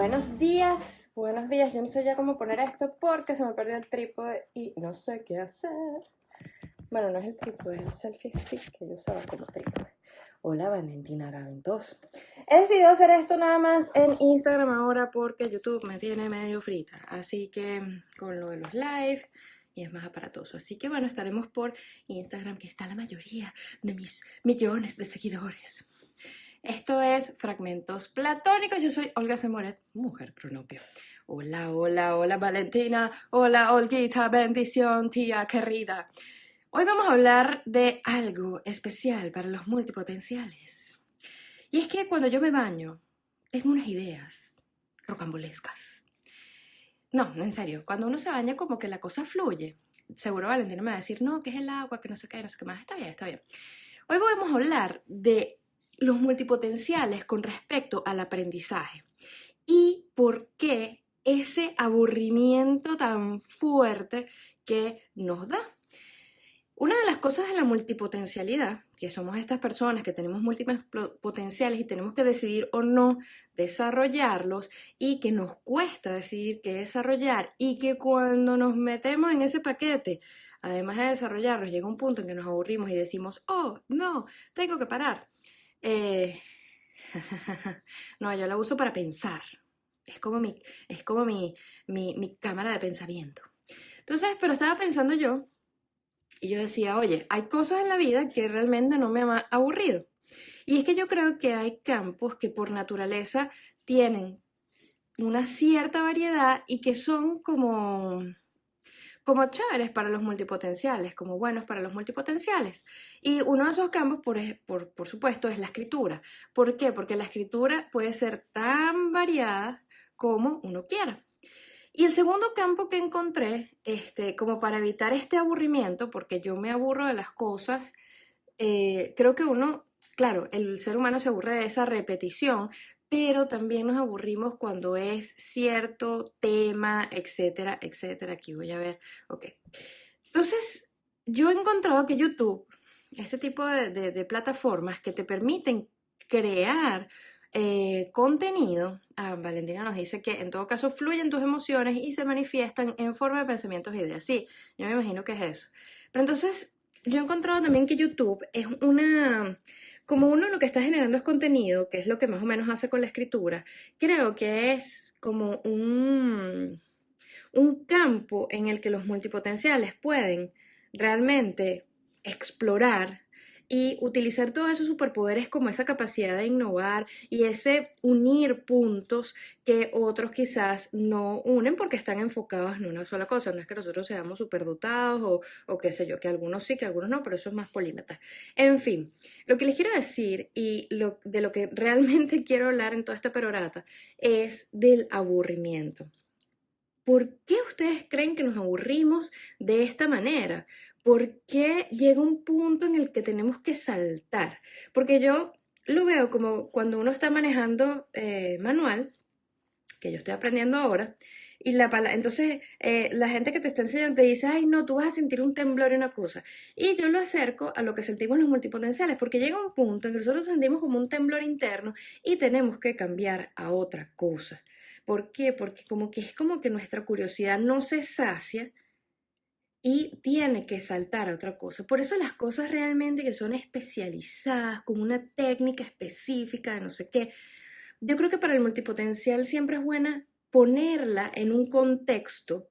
Buenos días, buenos días. Yo no sé ya cómo poner esto porque se me perdió el trípode y no sé qué hacer. Bueno, no es el trípode, es el selfie stick que yo usaba como trípode. Hola, Valentina Raventos. He decidido hacer esto nada más en Instagram ahora porque YouTube me tiene medio frita. Así que con lo de los live y es más aparatoso. Así que bueno, estaremos por Instagram, que está la mayoría de mis millones de seguidores. Esto es Fragmentos Platónicos. Yo soy Olga Semoret, mujer cronopio. Hola, hola, hola Valentina. Hola Olguita, bendición, tía querida. Hoy vamos a hablar de algo especial para los multipotenciales. Y es que cuando yo me baño, tengo unas ideas rocambolescas. No, en serio, cuando uno se baña como que la cosa fluye. Seguro Valentina me va a decir, no, que es el agua, que no sé qué, no sé qué más. Está bien, está bien. Hoy vamos a hablar de los multipotenciales con respecto al aprendizaje y por qué ese aburrimiento tan fuerte que nos da. Una de las cosas de la multipotencialidad, que somos estas personas que tenemos múltiples potenciales y tenemos que decidir o no desarrollarlos y que nos cuesta decidir qué desarrollar y que cuando nos metemos en ese paquete, además de desarrollarlos, llega un punto en que nos aburrimos y decimos, oh, no, tengo que parar. Eh, no, yo la uso para pensar. Es como, mi, es como mi, mi, cámara de pensamiento. Entonces, pero estaba pensando yo y yo decía, oye, hay cosas en la vida que realmente no me han aburrido. Y es que yo creo que hay campos que por naturaleza tienen una cierta variedad y que son como como chéveres para los multipotenciales, como buenos para los multipotenciales. Y uno de esos campos, por, supuesto, es la escritura. ¿Por qué? Porque la escritura puede ser tan variada como uno quiera. Y el segundo campo que encontré, este, como para evitar este aburrimiento, porque yo me aburro de las cosas, eh, creo que uno, claro, el ser humano se aburre de esa repetición, pero también nos aburrimos cuando es cierto tema, etcétera, etcétera. Aquí voy a ver, ok. Entonces, yo he encontrado que YouTube, este tipo de, plataformas que te permiten crear eh, contenido, ah, Valentina nos dice que en todo caso fluyen tus emociones y se manifiestan en forma de pensamientos e ideas. Sí, yo me imagino que es eso. Pero entonces, yo he encontrado también que YouTube es una como uno lo que está generando es contenido, que es lo que más o menos hace con la escritura, creo que es como un, un campo en el que los multipotenciales pueden realmente explorar y utilizar todos esos superpoderes como esa capacidad de innovar y ese unir puntos que otros quizás no unen porque están enfocados en una sola cosa. No es que nosotros seamos superdotados o, o qué sé yo, que algunos sí, que algunos no, pero eso es más polímata. En fin, lo que les quiero decir y lo, de lo que realmente quiero hablar en toda esta perorata es del aburrimiento. ¿Por qué ustedes creen que nos aburrimos de esta manera? ¿Por qué llega un punto en el que tenemos que saltar? Porque yo lo veo como cuando uno está manejando eh, manual, que yo estoy aprendiendo ahora, y la entonces eh, la gente que te está enseñando te dice, ay no, tú vas a sentir un temblor y una cosa. Y yo lo acerco a lo que sentimos los multipotenciales, porque llega un punto en que nosotros sentimos como un temblor interno y tenemos que cambiar a otra cosa. ¿Por qué? Porque como que es como que nuestra curiosidad no se sacia y tiene que saltar a otra cosa. Por eso las cosas realmente que son especializadas, con una técnica específica de no sé qué, yo creo que para el multipotencial siempre es buena ponerla en un contexto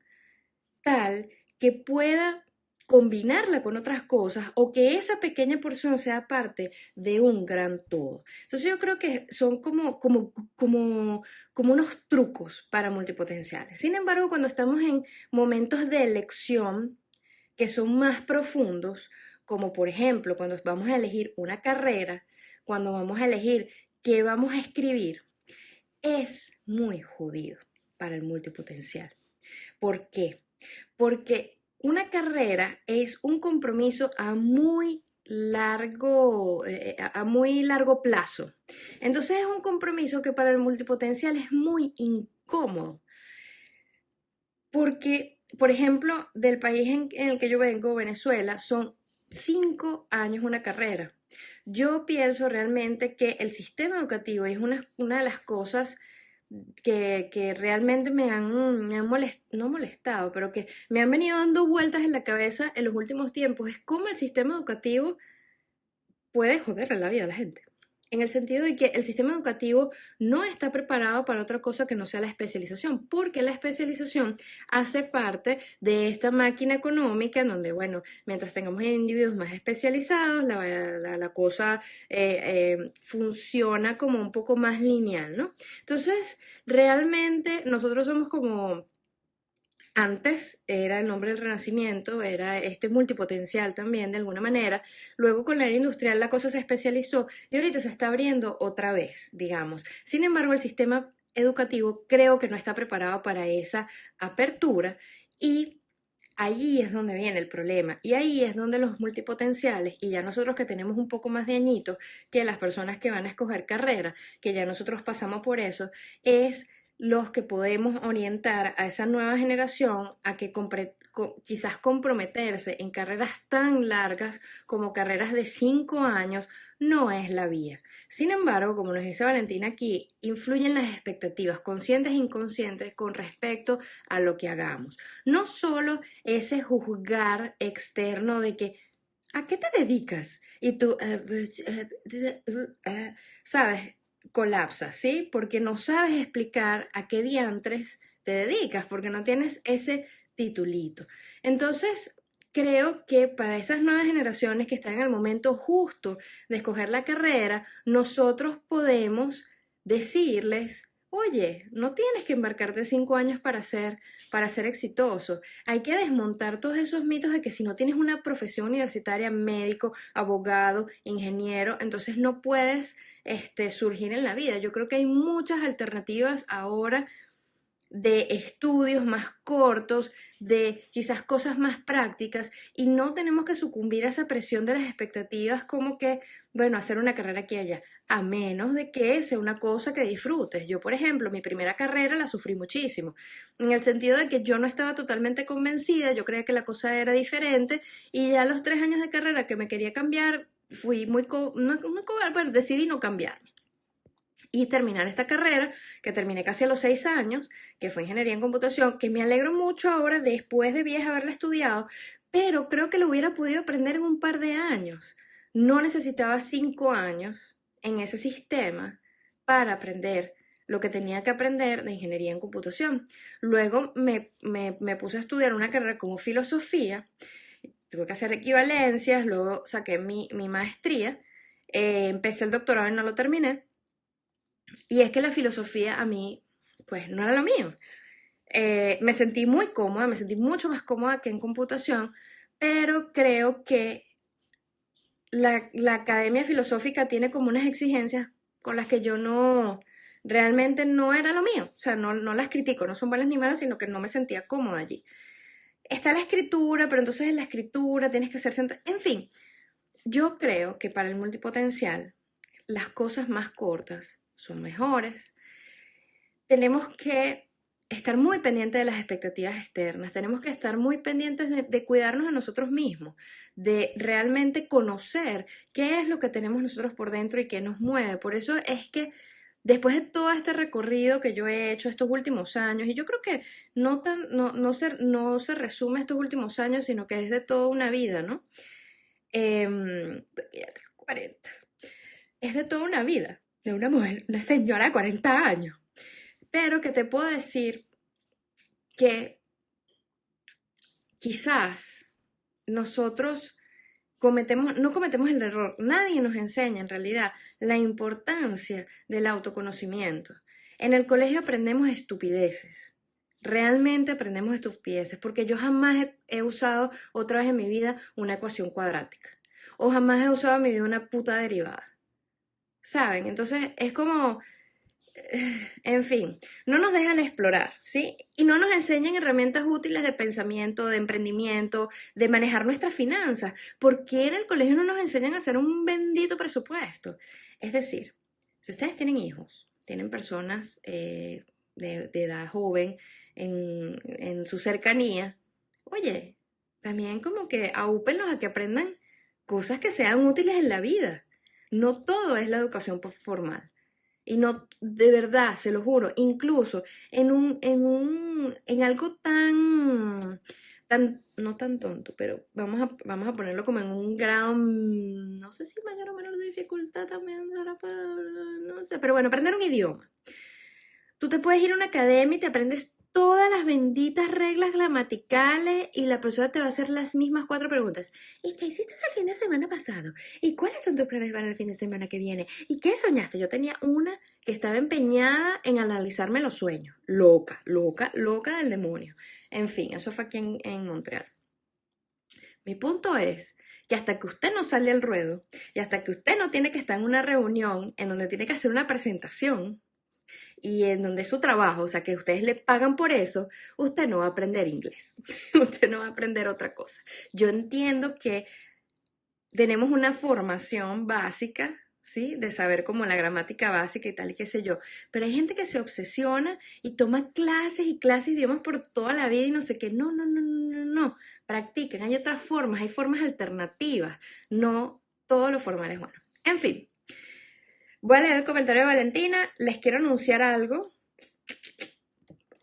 tal que pueda combinarla con otras cosas o que esa pequeña porción sea parte de un gran todo. Entonces yo creo que son como, como, como, como unos trucos para multipotenciales. Sin embargo, cuando estamos en momentos de elección que son más profundos, como por ejemplo cuando vamos a elegir una carrera, cuando vamos a elegir qué vamos a escribir, es muy jodido para el multipotencial. ¿Por qué? Porque una carrera es un compromiso a muy largo, eh, a muy largo plazo. Entonces es un compromiso que para el multipotencial es muy incómodo. Porque, por ejemplo, del país en, el que yo vengo, Venezuela, son cinco años una carrera. Yo pienso realmente que el sistema educativo es una, una de las cosas que, que realmente me han, me han no molestado, pero que me han venido dando vueltas en la cabeza en los últimos tiempos es cómo el sistema educativo puede joder la vida a la gente en el sentido de que el sistema educativo no está preparado para otra cosa que no sea la especialización, porque la especialización hace parte de esta máquina económica en donde, bueno, mientras tengamos individuos más especializados, la, cosa eh, eh, funciona como un poco más lineal, ¿no? Entonces, realmente nosotros somos como antes era el nombre del renacimiento, era este multipotencial también de alguna manera. Luego con la era industrial la cosa se especializó y ahorita se está abriendo otra vez, digamos. Sin embargo, el sistema educativo creo que no está preparado para esa apertura y ahí es donde viene el problema y ahí es donde los multipotenciales y ya nosotros que tenemos un poco más de añitos que las personas que van a escoger carrera, que ya nosotros pasamos por eso, es los que podemos orientar a esa nueva generación a que quizás comprometerse en carreras tan largas como carreras de cinco años no es la vía. Sin embargo, como nos dice Valentina aquí, influyen las expectativas conscientes e inconscientes con respecto a lo que hagamos. No solo ese juzgar externo de que ¿a qué te dedicas? Y tú, eh, pues, eh, eh, ¿sabes? Colapsa, ¿sí? Porque no sabes explicar a qué diantres te dedicas, porque no tienes ese titulito. Entonces, creo que para esas nuevas generaciones que están en el momento justo de escoger la carrera, nosotros podemos decirles, oye, no tienes que embarcarte cinco años para ser, para ser exitoso. Hay que desmontar todos esos mitos de que si no tienes una profesión universitaria, médico, abogado, ingeniero, entonces no puedes este, surgir en la vida. Yo creo que hay muchas alternativas ahora de estudios más cortos, de quizás cosas más prácticas y no tenemos que sucumbir a esa presión de las expectativas como que, bueno, hacer una carrera aquí y allá, a menos de que sea una cosa que disfrutes. Yo, por ejemplo, mi primera carrera la sufrí muchísimo, en el sentido de que yo no estaba totalmente convencida, yo creía que la cosa era diferente y ya los tres años de carrera que me quería cambiar, fui muy, no, no, decidí no cambiarme y terminar esta carrera, que terminé casi a los seis años, que fue ingeniería en computación, que me alegro mucho ahora después de vieja haberla estudiado, pero creo que lo hubiera podido aprender en un par de años. No necesitaba cinco años en ese sistema para aprender lo que tenía que aprender de ingeniería en computación. Luego me, me puse a estudiar una carrera como filosofía, tuve que hacer equivalencias, luego saqué mi, maestría, eh, empecé el doctorado y no lo terminé, y es que la filosofía a mí, pues no era lo mío. Eh, me sentí muy cómoda, me sentí mucho más cómoda que en computación, pero creo que la, academia filosófica tiene como unas exigencias con las que yo no, realmente no era lo mío. O sea, no, no las critico, no son buenas ni malas, sino que no me sentía cómoda allí. Está la escritura, pero entonces en la escritura tienes que ser... En fin, yo creo que para el multipotencial las cosas más cortas son mejores. Tenemos que estar muy pendientes de las expectativas externas, tenemos que estar muy pendientes de, cuidarnos de nosotros mismos, de realmente conocer qué es lo que tenemos nosotros por dentro y qué nos mueve. Por eso es que después de todo este recorrido que yo he hecho estos últimos años, y yo creo que no, tan, no, no, se, no se resume estos últimos años, sino que es de toda una vida, ¿no? 40. Em, es de toda una vida de una mujer, una señora de 40 años. Pero que te puedo decir que quizás nosotros cometemos, no cometemos el error, nadie nos enseña en realidad la importancia del autoconocimiento. En el colegio aprendemos estupideces, realmente aprendemos estupideces, porque yo jamás he, he usado otra vez en mi vida una ecuación cuadrática, o jamás he usado en mi vida una puta derivada. ¿saben? Entonces es como, en fin, no nos dejan explorar, ¿sí? Y no nos enseñan herramientas útiles de pensamiento, de emprendimiento, de manejar nuestras finanzas. ¿Por qué en el colegio no nos enseñan a hacer un bendito presupuesto? Es decir, si ustedes tienen hijos, tienen personas eh, de, edad joven en, en su cercanía, oye, también como que aúpenlos a que aprendan cosas que sean útiles en la vida. No todo es la educación formal. Y no, de verdad, se lo juro, incluso en un, en un, en algo tan, tan, no tan tonto, pero vamos a, vamos a ponerlo como en un grado, mm, no sé si mayor o menor dificultad también, no sé, pero bueno, aprender un idioma. Tú te puedes ir a una academia y te aprendes todas las benditas reglas gramaticales y la profesora te va a hacer las mismas cuatro preguntas. ¿Y qué hiciste el fin de semana pasado? ¿Y cuáles son tus planes para el fin de semana que viene? ¿Y qué soñaste? Yo tenía una que estaba empeñada en analizarme los sueños. Loca, loca, loca del demonio. En fin, eso fue aquí en, Montreal. Mi punto es que hasta que usted no sale al ruedo y hasta que usted no tiene que estar en una reunión en donde tiene que hacer una presentación, y en donde su trabajo, o sea, que ustedes le pagan por eso, usted no va a aprender inglés, usted no va a aprender otra cosa. Yo entiendo que tenemos una formación básica, ¿sí? De saber como la gramática básica y tal y qué sé yo, pero hay gente que se obsesiona y toma clases y clases de idiomas por toda la vida y no sé qué, no, no, no, no, no, no, practiquen, hay otras formas, hay formas alternativas, no todo lo formal es bueno. En fin, Voy a leer el comentario de Valentina. Les quiero anunciar algo.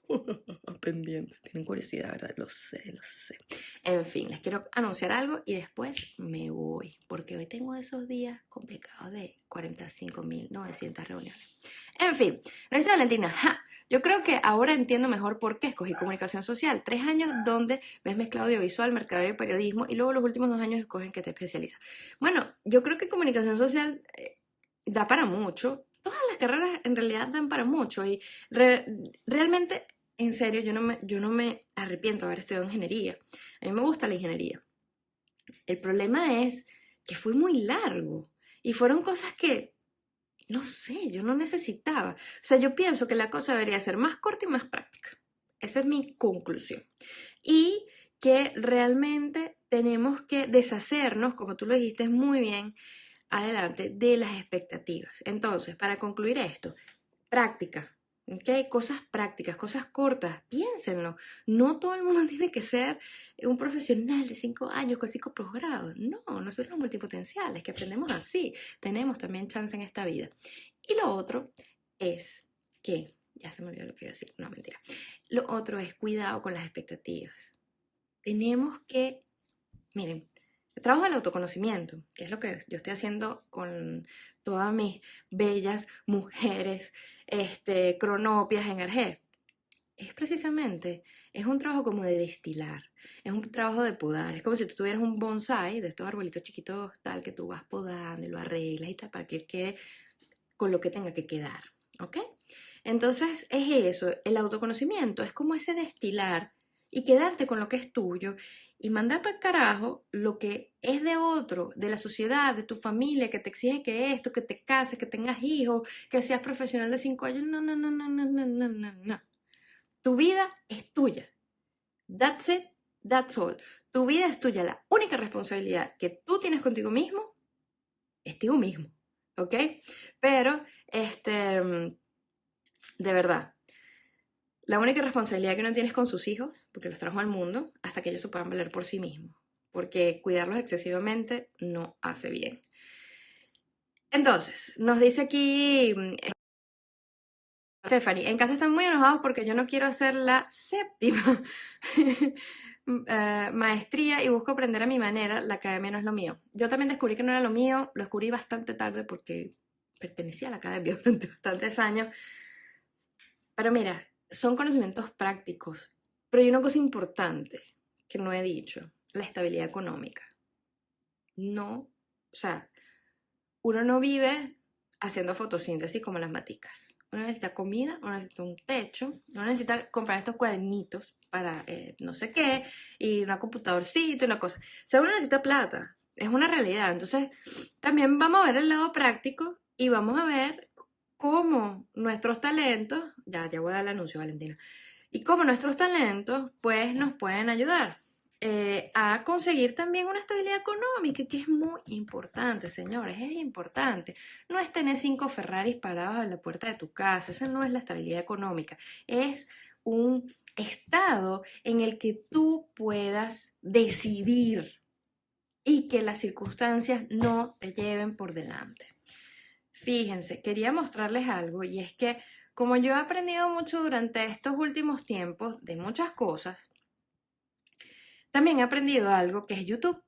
Pendiente. Tienen curiosidad, ¿verdad? Lo sé, lo sé. En fin, les quiero anunciar algo y después me voy. Porque hoy tengo esos días complicados de 45.900 reuniones. En fin, gracias Valentina. Yo creo que ahora entiendo mejor por qué escogí comunicación social. Tres años donde ves mezclado audiovisual, mercado y periodismo y luego los últimos dos años escogen que te especializas. Bueno, yo creo que comunicación social eh, da para mucho. Todas las carreras en realidad dan para mucho y realmente, en serio, yo no, me, yo no me arrepiento de haber estudiado ingeniería. A mí me gusta la ingeniería. El problema es que fue muy largo y fueron cosas que, no sé, yo no necesitaba. O sea, yo pienso que la cosa debería ser más corta y más práctica. Esa es mi conclusión. Y que realmente tenemos que deshacernos, como tú lo dijiste muy bien, adelante de las expectativas. Entonces, para concluir esto, práctica, ¿ok? Cosas prácticas, cosas cortas, piénsenlo. No todo el mundo tiene que ser un profesional de cinco años con cinco posgrados. No, nosotros somos multipotenciales, que aprendemos así. Tenemos también chance en esta vida. Y lo otro es que, ya se me olvidó lo que iba a decir, no, mentira. Lo otro es cuidado con las expectativas. Tenemos que, miren, trabajo del autoconocimiento, que es lo que yo estoy haciendo con todas mis bellas mujeres este, cronopias en Arge, es precisamente, es un trabajo como de destilar, es un trabajo de podar, es como si tú tuvieras un bonsai de estos arbolitos chiquitos tal que tú vas podando y lo arreglas y tal para que quede con lo que tenga que quedar, ¿ok? Entonces es eso, el autoconocimiento es como ese destilar y quedarte con lo que es tuyo y mandar para el carajo lo que es de otro, de la sociedad, de tu familia, que te exige que esto, que te cases, que tengas hijos, que seas profesional de cinco años. No, no, no, no, no, no, no, no, no. Tu vida es tuya. That's it, that's all. Tu vida es tuya. La única responsabilidad que tú tienes contigo mismo es tú mismo. ¿Ok? Pero, este, de verdad, la única responsabilidad que uno tiene es con sus hijos, porque los trajo al mundo, hasta que ellos se puedan valer por sí mismos, porque cuidarlos excesivamente no hace bien. Entonces, nos dice aquí mm, Stephanie, en casa están muy enojados porque yo no quiero hacer la séptima eh, maestría y busco aprender a mi manera, la academia no es lo mío. Yo también descubrí que no era lo mío, lo descubrí bastante tarde porque pertenecía a la academia durante bastantes años. Pero mira, son conocimientos prácticos, pero hay una cosa importante que no he dicho, la estabilidad económica. No, o sea, uno no vive haciendo fotosíntesis como las maticas. Uno necesita comida, uno necesita un techo, uno necesita comprar estos cuadernitos para eh, no sé qué, y una computadorcita, una cosa. O sea, uno necesita plata, es una realidad. Entonces, también vamos a ver el lado práctico y vamos a ver cómo nuestros talentos, ya, ya voy a dar el anuncio, Valentina, y cómo nuestros talentos, pues, nos pueden ayudar eh, a conseguir también una estabilidad económica, que es muy importante, señores, es importante. No es tener cinco Ferraris parados a la puerta de tu casa, esa no es la estabilidad económica, es un estado en el que tú puedas decidir y que las circunstancias no te lleven por delante. fíjense, quería mostrarles algo y es que como yo he aprendido mucho durante estos últimos tiempos de muchas cosas, también he aprendido algo que es YouTube.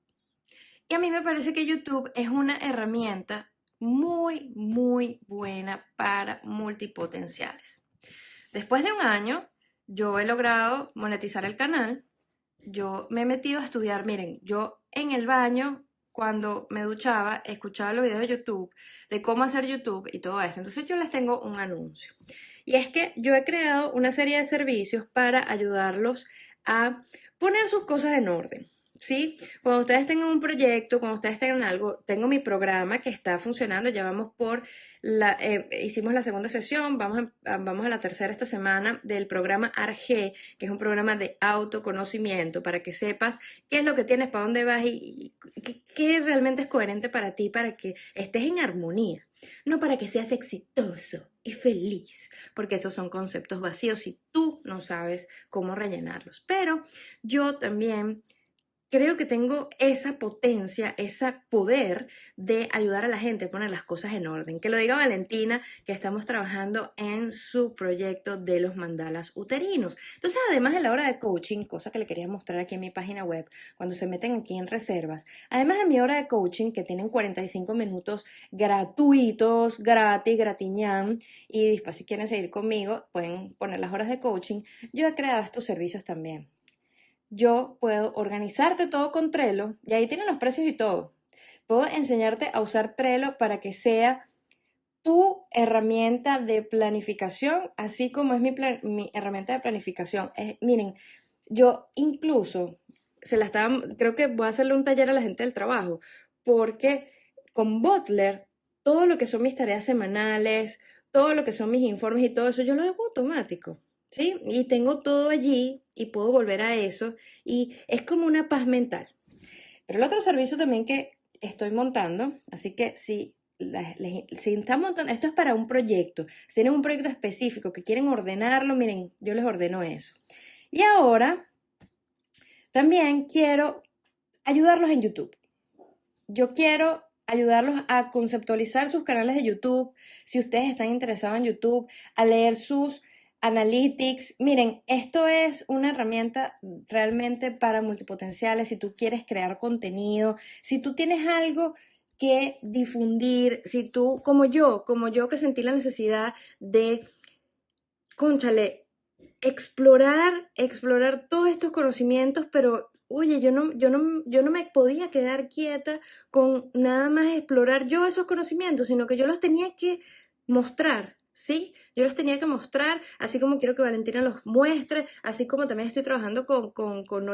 Y a mí me parece que YouTube es una herramienta muy, muy buena para multipotenciales. Después de un año, yo he logrado monetizar el canal. Yo me he metido a estudiar, miren, yo en el baño, cuando me duchaba, escuchaba los videos de YouTube, de cómo hacer YouTube y todo eso. Entonces yo les tengo un anuncio. Y es que yo he creado una serie de servicios para ayudarlos a poner sus cosas en orden. ¿Sí? Cuando ustedes tengan un proyecto, cuando ustedes tengan algo, tengo mi programa que está funcionando, ya vamos por la, eh, hicimos la segunda sesión, vamos a, vamos a la tercera esta semana del programa ARG, que es un programa de autoconocimiento para que sepas qué es lo que tienes, para dónde vas y, qué realmente es coherente para ti, para que estés en armonía, no para que seas exitoso y feliz, porque esos son conceptos vacíos y tú no sabes cómo rellenarlos. Pero yo también creo que tengo esa potencia, ese poder de ayudar a la gente a poner las cosas en orden. Que lo diga Valentina, que estamos trabajando en su proyecto de los mandalas uterinos. Entonces, además de la hora de coaching, cosa que le quería mostrar aquí en mi página web, cuando se meten aquí en reservas, además de mi hora de coaching, que tienen 45 minutos gratuitos, gratis, gratiñán, y después si quieren seguir conmigo, pueden poner las horas de coaching, yo he creado estos servicios también yo puedo organizarte todo con Trello y ahí tienen los precios y todo. Puedo enseñarte a usar Trello para que sea tu herramienta de planificación, así como es mi, mi herramienta de planificación. miren, yo incluso se la estaba, creo que voy a hacerle un taller a la gente del trabajo, porque con Butler, todo lo que son mis tareas semanales, todo lo que son mis informes y todo eso, yo lo hago automático. Y tengo todo allí y puedo volver a eso y es como una paz mental. Pero el otro servicio también que estoy montando, así que si, si están montando, esto es para un proyecto, si tienen un proyecto específico que quieren ordenarlo, miren, yo les ordeno eso. Y ahora también quiero ayudarlos en YouTube. Yo quiero ayudarlos a conceptualizar sus canales de YouTube, si ustedes están interesados en YouTube, a leer sus Analytics, miren, esto es una herramienta realmente para multipotenciales. Si tú quieres crear contenido, si tú tienes algo que difundir, si tú, como yo, como yo que sentí la necesidad de, conchale, explorar, explorar todos estos conocimientos, pero oye, yo no, yo no, yo no me podía quedar quieta con nada más explorar yo esos conocimientos, sino que yo los tenía que mostrar, ¿sí? Yo los tenía que mostrar, así como quiero que Valentina los muestre, así como también estoy trabajando con, con, con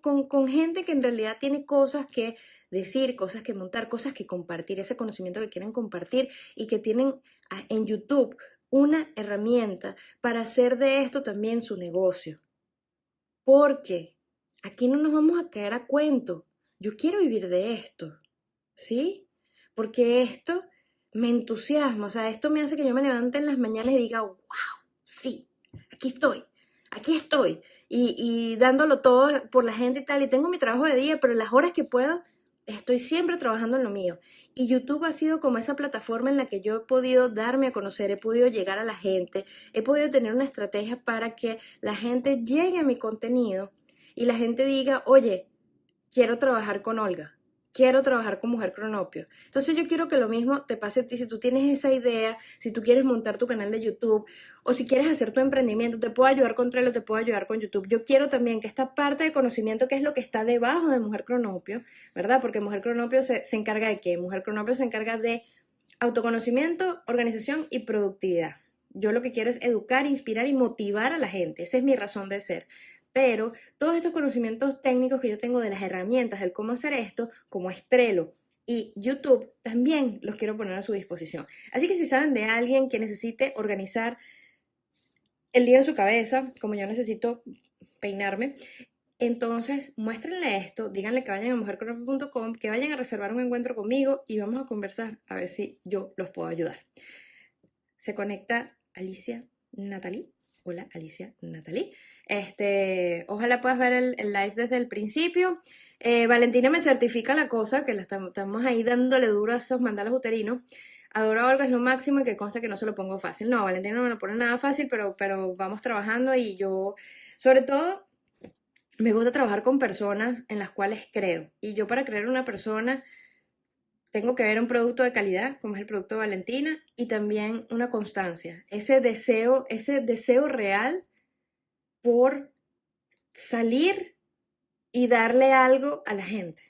con, con, gente que en realidad tiene cosas que decir, cosas que montar, cosas que compartir, ese conocimiento que quieren compartir y que tienen ah, en YouTube una herramienta para hacer de esto también su negocio. Porque aquí no nos vamos a caer a cuento. Yo quiero vivir de esto, ¿sí? Porque esto me entusiasma, o sea, esto me hace que yo me levante en las mañanas y diga, wow, sí, aquí estoy, aquí estoy, y, dándolo todo por la gente y tal, y tengo mi trabajo de día, pero las horas que puedo, estoy siempre trabajando en lo mío. Y YouTube ha sido como esa plataforma en la que yo he podido darme a conocer, he podido llegar a la gente, he podido tener una estrategia para que la gente llegue a mi contenido y la gente diga, oye, quiero trabajar con Olga quiero trabajar con Mujer Cronopio. Entonces yo quiero que lo mismo te pase a ti. Si tú tienes esa idea, si tú quieres montar tu canal de YouTube o si quieres hacer tu emprendimiento, te puedo ayudar con Trello, te puedo ayudar con YouTube. Yo quiero también que esta parte de conocimiento, que es lo que está debajo de Mujer Cronopio, ¿verdad? Porque Mujer Cronopio se, se encarga de qué? Mujer Cronopio se encarga de autoconocimiento, organización y productividad. Yo lo que quiero es educar, inspirar y motivar a la gente. Esa es mi razón de ser pero todos estos conocimientos técnicos que yo tengo de las herramientas, del cómo hacer esto, como Estrelo y YouTube, también los quiero poner a su disposición. Así que si saben de alguien que necesite organizar el día en su cabeza, como yo necesito peinarme, entonces muéstrenle esto, díganle que vayan a mujercrono.com, que vayan a reservar un encuentro conmigo y vamos a conversar a ver si yo los puedo ayudar. Se conecta Alicia Natalie. Hola Alicia Natalie. Este, ojalá puedas ver el, live desde el principio. Eh, Valentina me certifica la cosa, que estamos, ahí dándole duro a esos mandalos uterinos. adoro a Olga, es lo máximo y que consta que no se lo pongo fácil. No, Valentina no me lo pone nada fácil, pero, pero vamos trabajando y yo, sobre todo, me gusta trabajar con personas en las cuales creo. Y yo para creer una persona tengo que ver un producto de calidad, como es el producto Valentina, y también una constancia, ese deseo, ese deseo real por salir y darle algo a la gente.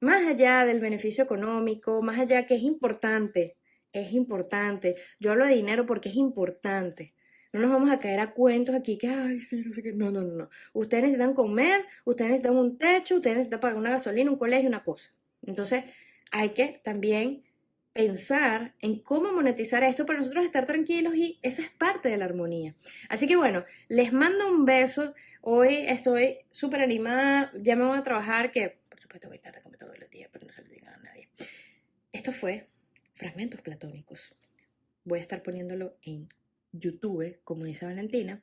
Más allá del beneficio económico, más allá que es importante, es importante. Yo hablo de dinero porque es importante. No nos vamos a caer a cuentos aquí que, ay, sí, no sé qué. No, no, no, no. Ustedes necesitan comer, ustedes necesitan un techo, ustedes necesitan pagar una gasolina, un colegio, una cosa. Entonces, hay que también pensar en cómo monetizar esto para nosotros estar tranquilos y esa es parte de la armonía. Así que bueno, les mando un beso. Hoy estoy súper animada, ya me voy a trabajar, que por supuesto voy tarde como todos los días, pero no se lo digan a nadie. Esto fue Fragmentos Platónicos. Voy a estar poniéndolo en YouTube, como dice Valentina.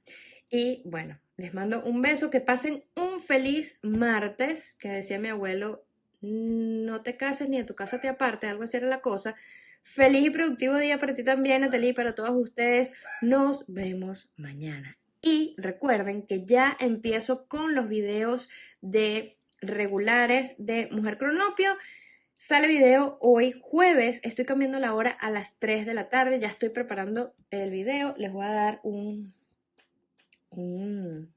Y bueno, les mando un beso, que pasen un feliz martes, que decía mi abuelo, no te cases ni de tu casa te aparte, algo así era la cosa. Feliz y productivo día para ti también, Natalie, para todos ustedes. Nos vemos mañana. Y recuerden que ya empiezo con los videos de regulares de Mujer Cronopio. Sale video hoy jueves, estoy cambiando la hora a las 3 de la tarde, ya estoy preparando el video, les voy a dar un, un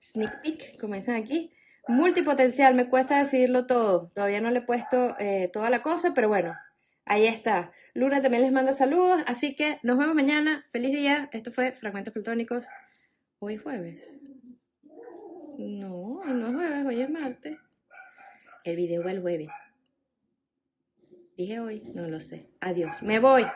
sneak peek, como dicen aquí, Multipotencial, me cuesta decidirlo todo. Todavía no le he puesto eh, toda la cosa, pero bueno, ahí está. Luna también les manda saludos, así que nos vemos mañana. Feliz día. Esto fue Fragmentos Plutónicos. Hoy jueves. No, no es jueves, hoy es martes. El video va el jueves. Dije hoy, no lo sé. Adiós. Me voy.